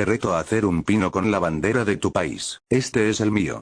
Te reto a hacer un pino con la bandera de tu país. Este es el mío.